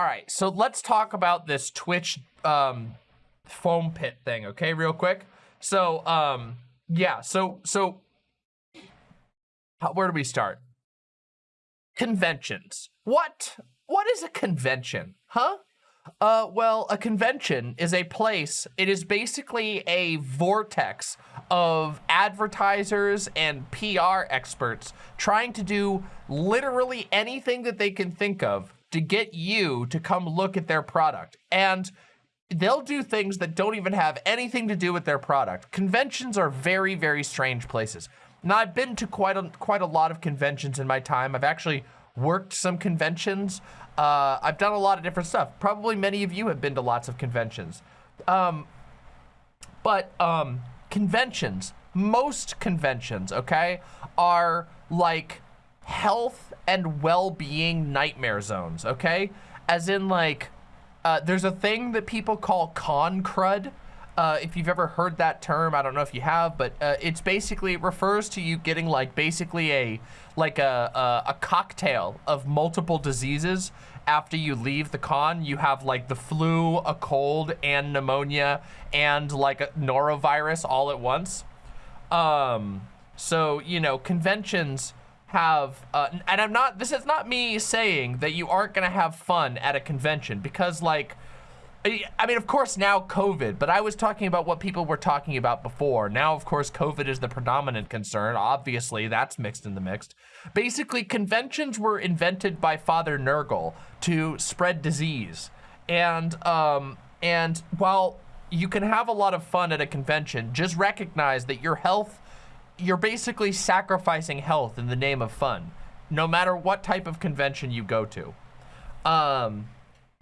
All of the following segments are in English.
all right. So let's talk about this Twitch um, foam pit thing, okay, real quick. So, um, yeah. So, so how, where do we start? Conventions. What? What is a convention? Huh? Uh, well, a convention is a place, it is basically a vortex of advertisers and PR experts trying to do literally anything that they can think of to get you to come look at their product. And they'll do things that don't even have anything to do with their product. Conventions are very, very strange places. Now, I've been to quite a, quite a lot of conventions in my time. I've actually worked some conventions. Uh, I've done a lot of different stuff. Probably many of you have been to lots of conventions. Um, but um, conventions, most conventions, okay, are like health and well-being nightmare zones, okay? As in like, uh, there's a thing that people call con crud. Uh, if you've ever heard that term, I don't know if you have, but uh, it's basically, it refers to you getting like basically a, like a, a, a cocktail of multiple diseases after you leave the con. You have like the flu, a cold, and pneumonia, and like a norovirus all at once. Um, so, you know, conventions have, uh, and I'm not, this is not me saying that you aren't gonna have fun at a convention because like, I mean, of course now COVID, but I was talking about what people were talking about before. Now, of course, COVID is the predominant concern. Obviously, that's mixed in the mixed. Basically, conventions were invented by Father Nurgle to spread disease. And, um, and while you can have a lot of fun at a convention, just recognize that your health, you're basically sacrificing health in the name of fun, no matter what type of convention you go to. Um,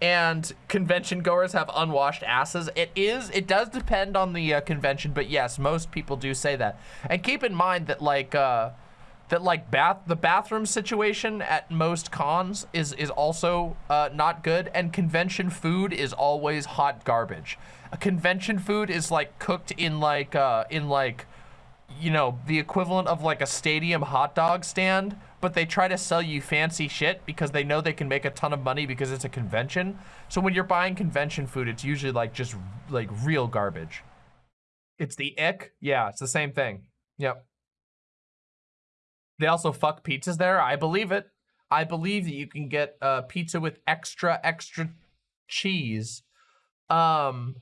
and convention goers have unwashed asses. It is, it does depend on the uh, convention, but yes, most people do say that. And keep in mind that like, uh, that like bath, the bathroom situation at most cons is, is also uh, not good. And convention food is always hot garbage. A convention food is like cooked in like, uh, in like, you know, the equivalent of like a stadium hot dog stand but they try to sell you fancy shit because they know they can make a ton of money because it's a convention. So when you're buying convention food, it's usually like just like real garbage. It's the ick. Yeah, it's the same thing. Yep. They also fuck pizzas there. I believe it. I believe that you can get a uh, pizza with extra, extra cheese. Um,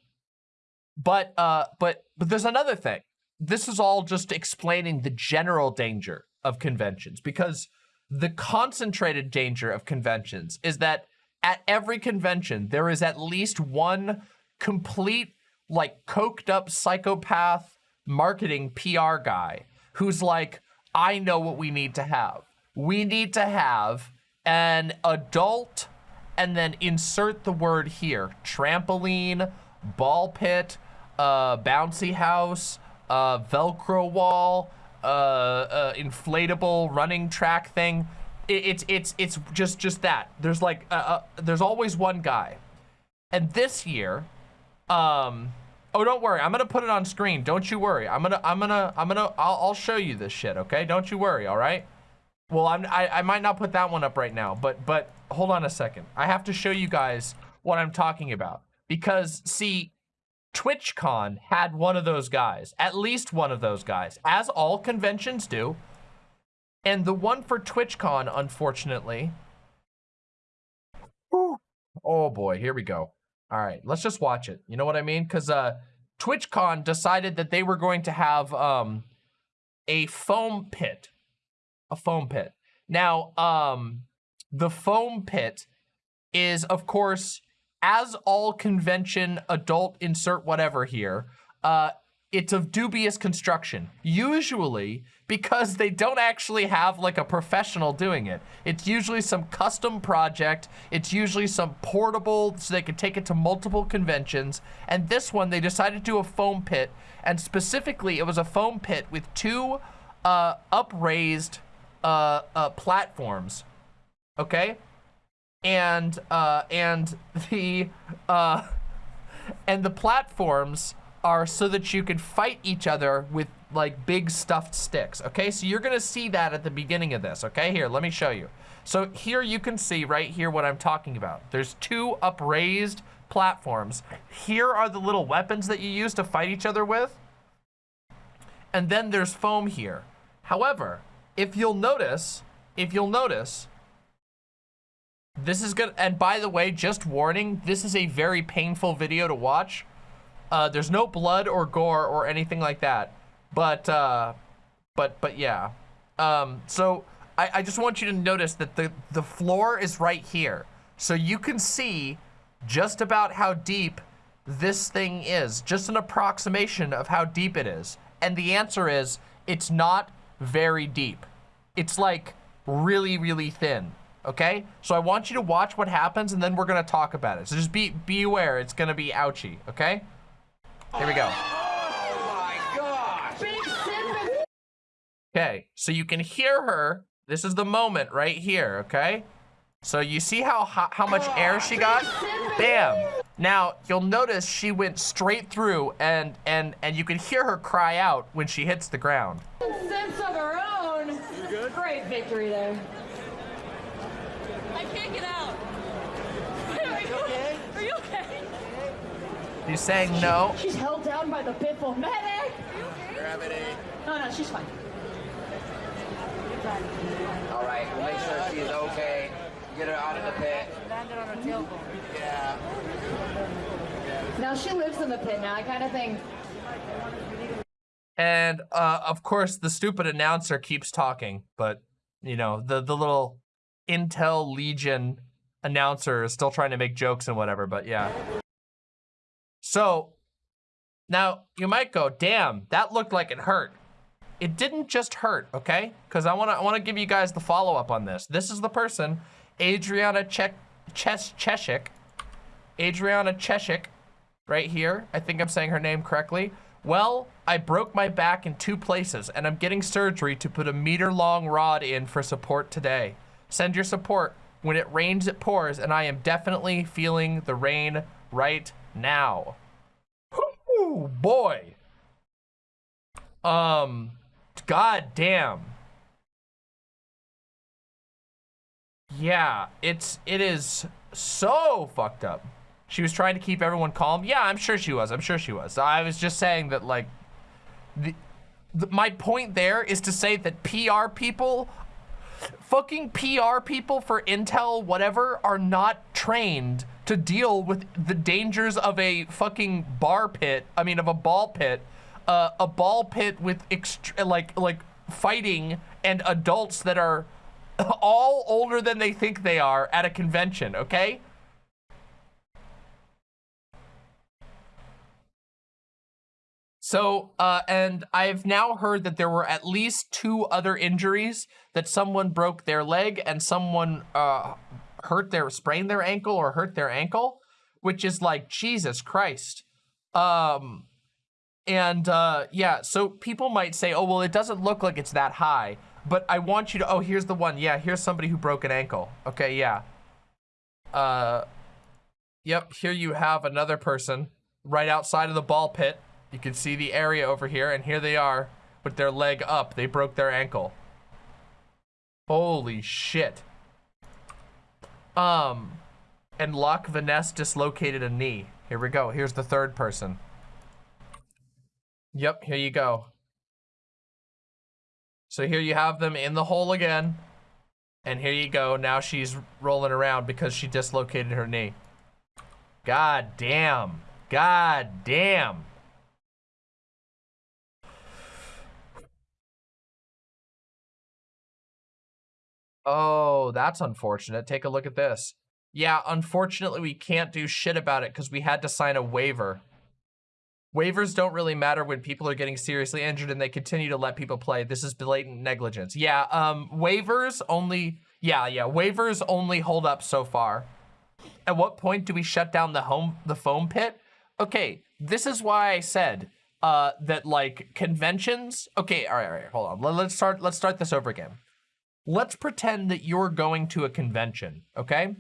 but, uh, but, but there's another thing. This is all just explaining the general danger of conventions because the concentrated danger of conventions is that at every convention, there is at least one complete, like, coked up psychopath marketing PR guy who's like, I know what we need to have. We need to have an adult and then insert the word here. Trampoline, ball pit, uh, bouncy house, uh, Velcro wall, uh, uh, inflatable running track thing. It, it's it's it's just just that. There's like uh, uh, there's always one guy, and this year, um, oh don't worry, I'm gonna put it on screen. Don't you worry. I'm gonna I'm gonna I'm gonna I'll, I'll show you this shit. Okay, don't you worry. All right. Well, I'm I, I might not put that one up right now, but but hold on a second. I have to show you guys what I'm talking about because see TwitchCon had one of those guys, at least one of those guys, as all conventions do. And the one for TwitchCon, unfortunately, oh boy, here we go. All right, let's just watch it. You know what I mean? Because uh, TwitchCon decided that they were going to have um, a foam pit, a foam pit. Now, um, the foam pit is, of course, as all convention adult insert whatever here, uh, it's of dubious construction. Usually because they don't actually have like a professional doing it. It's usually some custom project. It's usually some portable so they can take it to multiple conventions. And this one, they decided to do a foam pit. And specifically, it was a foam pit with two uh, upraised uh, uh, platforms. Okay? And uh, and the uh, and the platforms are so that you can fight each other with like big stuffed sticks, okay? So you're gonna see that at the beginning of this, okay? Here, let me show you. So here you can see right here what I'm talking about. There's two upraised platforms. Here are the little weapons that you use to fight each other with. And then there's foam here. However, if you'll notice, if you'll notice, this is good. And by the way, just warning, this is a very painful video to watch. Uh, there's no blood or gore or anything like that. But, uh, but, but yeah. Um, so I, I just want you to notice that the, the floor is right here. So you can see just about how deep this thing is, just an approximation of how deep it is. And the answer is, it's not very deep. It's like really, really thin, okay? So I want you to watch what happens and then we're gonna talk about it. So just be, be aware, it's gonna be ouchy, okay? Here we go. Oh Okay, so you can hear her. This is the moment right here, okay? So you see how how much oh, air she got? Bam. Now, you'll notice she went straight through and and and you can hear her cry out when she hits the ground. Sense of her own. Good? Great victory there. I can't get out. Are you okay? Are you okay? She's saying no. She's held down by the pitfall medic. Gravity. No, no, she's fine. All right, we'll make sure she's okay. Get her out of the pit. Landed on her tailbone. Yeah. Now she lives in the pit now, I kind of think. And uh, of course, the stupid announcer keeps talking, but you know, the the little Intel Legion announcer is still trying to make jokes and whatever, but yeah. So now you might go, damn, that looked like it hurt. It didn't just hurt, okay? Because I wanna I wanna give you guys the follow-up on this. This is the person, Adriana Che Ches Chechik. Adriana Chechik, right here. I think I'm saying her name correctly. Well, I broke my back in two places and I'm getting surgery to put a meter long rod in for support today. Send your support. When it rains, it pours and I am definitely feeling the rain right now. Ooh, boy. Um, god damn. Yeah, it's, it is so fucked up. She was trying to keep everyone calm. Yeah, I'm sure she was. I'm sure she was. I was just saying that, like, the, the, my point there is to say that PR people, fucking PR people for Intel, whatever, are not trained to deal with the dangers of a fucking bar pit. I mean, of a ball pit, uh, a ball pit with like like fighting and adults that are all older than they think they are at a convention. Okay. So, uh, and I've now heard that there were at least two other injuries that someone broke their leg and someone uh, hurt their, sprained their ankle or hurt their ankle, which is like, Jesus Christ. Um, and uh, yeah, so people might say, oh, well, it doesn't look like it's that high, but I want you to, oh, here's the one. Yeah, here's somebody who broke an ankle. Okay, yeah. Uh, yep, here you have another person right outside of the ball pit. You can see the area over here, and here they are with their leg up. They broke their ankle. Holy shit. Um, and Loch Vaness dislocated a knee. Here we go. Here's the third person. Yep, here you go. So here you have them in the hole again. And here you go. Now she's rolling around because she dislocated her knee. God damn. God damn. Oh, that's unfortunate. Take a look at this. Yeah, unfortunately, we can't do shit about it because we had to sign a waiver. Waivers don't really matter when people are getting seriously injured and they continue to let people play. This is blatant negligence. Yeah, um, waivers only, yeah, yeah, waivers only hold up so far. At what point do we shut down the home, the foam pit? Okay, this is why I said uh, that like conventions. Okay, all right, all right, hold on. Let's start. Let's start this over again let's pretend that you're going to a convention, okay?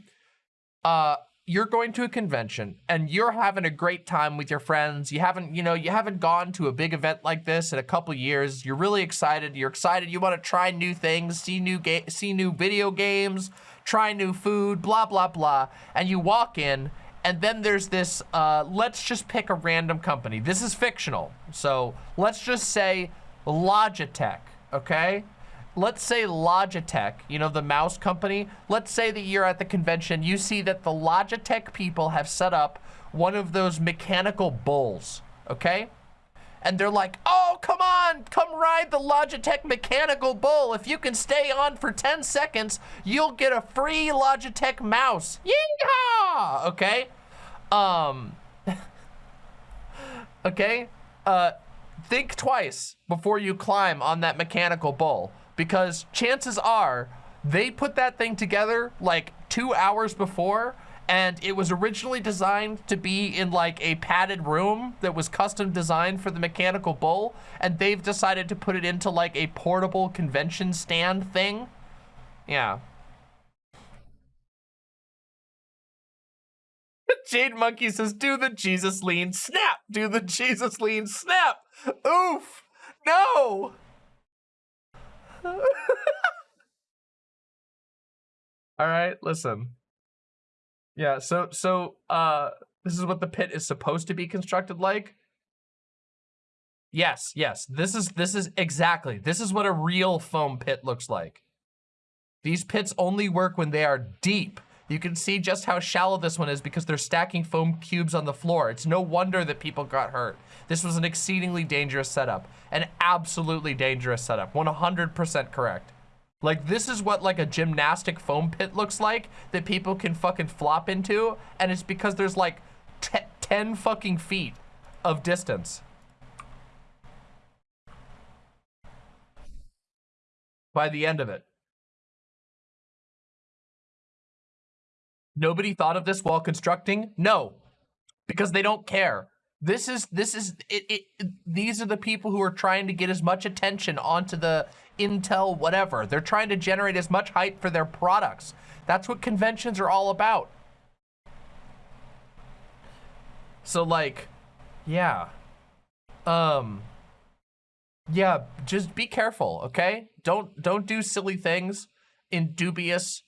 Uh, you're going to a convention and you're having a great time with your friends. You haven't, you know, you haven't gone to a big event like this in a couple years. You're really excited. You're excited. You want to try new things, see new ga see new video games, try new food, blah, blah, blah. And you walk in and then there's this, uh, let's just pick a random company. This is fictional. So let's just say Logitech, okay? Let's say Logitech, you know, the mouse company, let's say that you're at the convention, you see that the Logitech people have set up one of those mechanical bulls, okay? And they're like, oh, come on, come ride the Logitech mechanical bull. If you can stay on for 10 seconds, you'll get a free Logitech mouse. Yeehaw! Okay? Um, okay? Uh, think twice before you climb on that mechanical bull because chances are they put that thing together like two hours before and it was originally designed to be in like a padded room that was custom designed for the mechanical bull and they've decided to put it into like a portable convention stand thing yeah Jade Monkey says, do the Jesus lean, snap! Do the Jesus lean, snap! Oof! No! All right, listen. Yeah, so so uh this is what the pit is supposed to be constructed like. Yes, yes. This is this is exactly. This is what a real foam pit looks like. These pits only work when they are deep. You can see just how shallow this one is because they're stacking foam cubes on the floor. It's no wonder that people got hurt. This was an exceedingly dangerous setup. An absolutely dangerous setup. 100% correct. Like, this is what, like, a gymnastic foam pit looks like that people can fucking flop into, and it's because there's, like, 10 fucking feet of distance. By the end of it. Nobody thought of this while constructing? No, because they don't care. This is, this is, it, it, these are the people who are trying to get as much attention onto the Intel whatever. They're trying to generate as much hype for their products. That's what conventions are all about. So like, yeah. Um, yeah, just be careful, okay? Don't, don't do silly things in dubious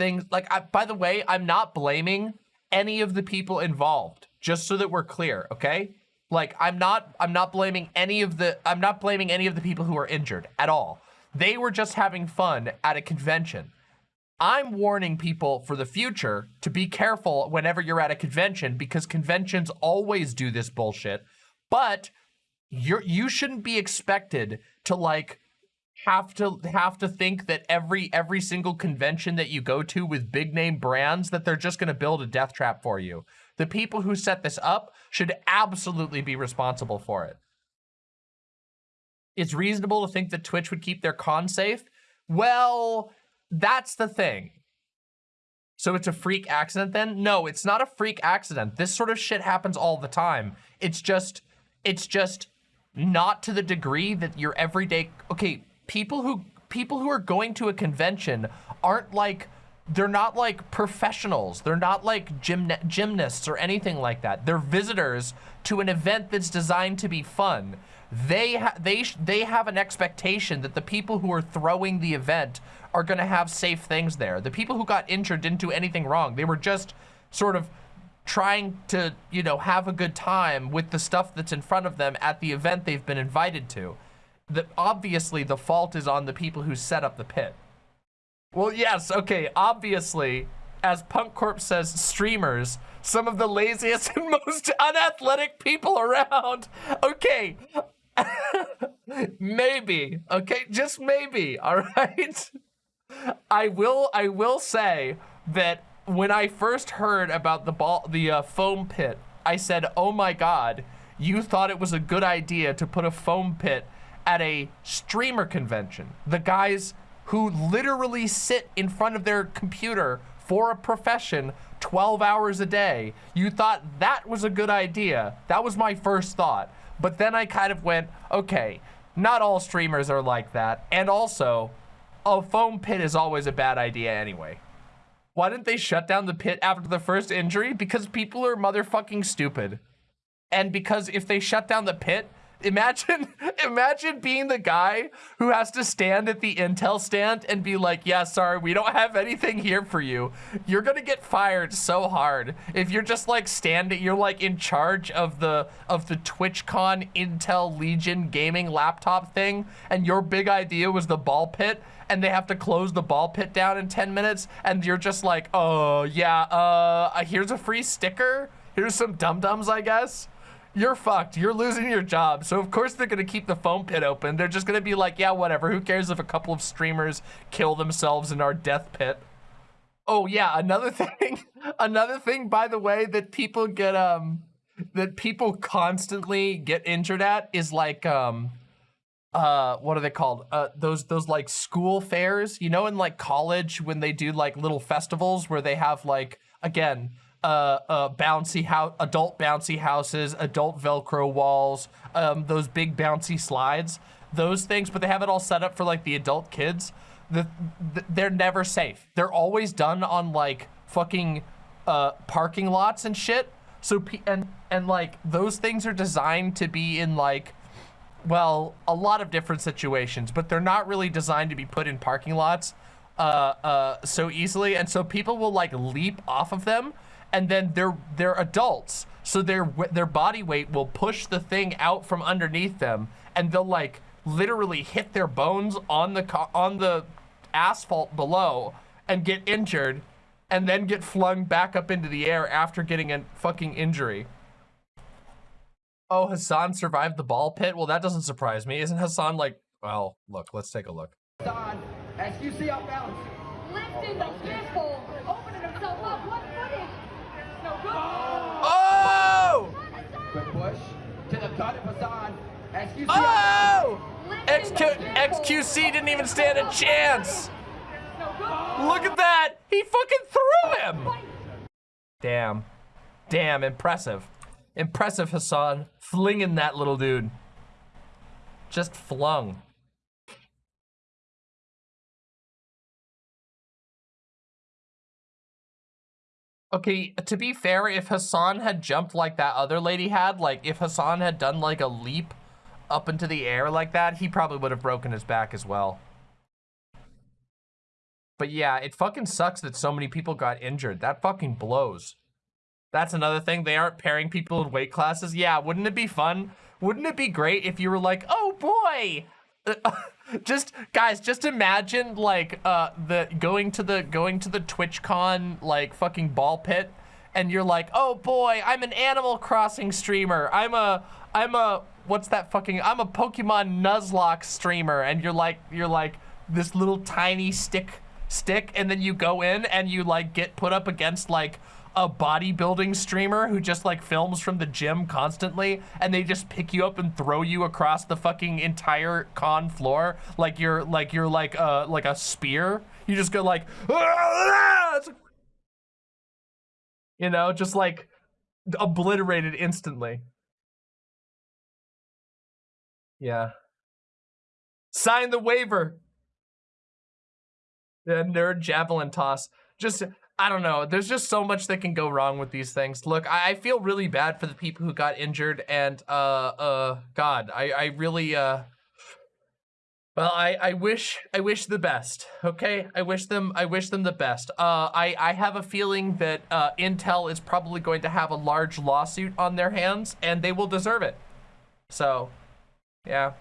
things. Like, I, by the way, I'm not blaming any of the people involved, just so that we're clear, okay? Like, I'm not, I'm not blaming any of the, I'm not blaming any of the people who are injured at all. They were just having fun at a convention. I'm warning people for the future to be careful whenever you're at a convention because conventions always do this bullshit. But you're you shouldn't be expected to like have to have to think that every every single convention that you go to with big name brands that they're just going to build a death trap for you. The people who set this up should absolutely be responsible for it. It's reasonable to think that Twitch would keep their con safe. Well, that's the thing. So it's a freak accident then? No, it's not a freak accident. This sort of shit happens all the time. It's just, it's just not to the degree that your everyday, okay, people who people who are going to a convention aren't like they're not like professionals. They're not like gym gymnasts or anything like that. They're visitors to an event that's designed to be fun. They ha they they have an expectation that the people who are throwing the event are going to have safe things there. The people who got injured didn't do anything wrong. They were just sort of trying to, you know, have a good time with the stuff that's in front of them at the event they've been invited to the, obviously the fault is on the people who set up the pit. Well, yes, okay, obviously, as Punk Corp says, streamers, some of the laziest and most unathletic people around. Okay, maybe, okay, just maybe, all right? I will, I will say that when I first heard about the ball, the uh, foam pit, I said, oh my God, you thought it was a good idea to put a foam pit at a streamer convention. The guys who literally sit in front of their computer for a profession 12 hours a day. You thought that was a good idea. That was my first thought. But then I kind of went, okay, not all streamers are like that. And also, a foam pit is always a bad idea anyway. Why didn't they shut down the pit after the first injury? Because people are motherfucking stupid. And because if they shut down the pit, imagine imagine being the guy who has to stand at the intel stand and be like, yeah, sorry, we don't have anything here for you. You're gonna get fired so hard. If you're just like standing, you're like in charge of the of the TwitchCon Intel Legion gaming laptop thing, and your big idea was the ball pit, and they have to close the ball pit down in 10 minutes, and you're just like, oh yeah, uh, here's a free sticker. Here's some dum-dums, I guess you're fucked. You're losing your job. So of course they're gonna keep the foam pit open. They're just gonna be like, yeah, whatever. Who cares if a couple of streamers kill themselves in our death pit? Oh yeah, another thing, another thing, by the way, that people get um that people constantly get injured at is like um uh what are they called uh those those like school fairs you know in like college when they do like little festivals where they have like again uh, uh, bouncy house, adult bouncy houses, adult Velcro walls, um, those big bouncy slides, those things, but they have it all set up for like the adult kids. The, the they're never safe. They're always done on like fucking uh, parking lots and shit. So and and like those things are designed to be in like well a lot of different situations, but they're not really designed to be put in parking lots uh, uh, so easily. And so people will like leap off of them and then they're they're adults so their their body weight will push the thing out from underneath them and they'll like literally hit their bones on the on the asphalt below and get injured and then get flung back up into the air after getting a fucking injury. Oh, Hassan survived the ball pit? Well, that doesn't surprise me. Isn't Hassan like, well, look, let's take a look. Hassan, as you see our balance. Lifting the pistol, opening himself up. What footage? Oh! Quick push to the gut of Hassan. XQC. Oh! XQ XQC didn't even stand a chance. Look at that. He fucking threw him. Damn. Damn, impressive. Impressive, Hassan. Flinging that little dude. Just flung. Okay, to be fair, if Hassan had jumped like that other lady had, like if Hassan had done like a leap up into the air like that, he probably would have broken his back as well. But yeah, it fucking sucks that so many people got injured. That fucking blows. That's another thing. They aren't pairing people in weight classes. Yeah, wouldn't it be fun? Wouldn't it be great if you were like, oh boy, just guys, just imagine like uh the going to the going to the TwitchCon like fucking ball pit and you're like, "Oh boy, I'm an Animal Crossing streamer. I'm a I'm a what's that fucking I'm a Pokemon Nuzlocke streamer." And you're like you're like this little tiny stick stick and then you go in and you like get put up against like a bodybuilding streamer who just like films from the gym constantly and they just pick you up and throw you across the fucking entire con floor like you're like you're like uh like a spear. You just go like you know just like obliterated instantly. Yeah. Sign the waiver. The nerd javelin toss. Just I don't know. There's just so much that can go wrong with these things. Look, I, I feel really bad for the people who got injured and, uh, uh, God, I, I really, uh, well, I, I wish, I wish the best, okay? I wish them, I wish them the best. Uh, I, I have a feeling that, uh, Intel is probably going to have a large lawsuit on their hands and they will deserve it. So, yeah.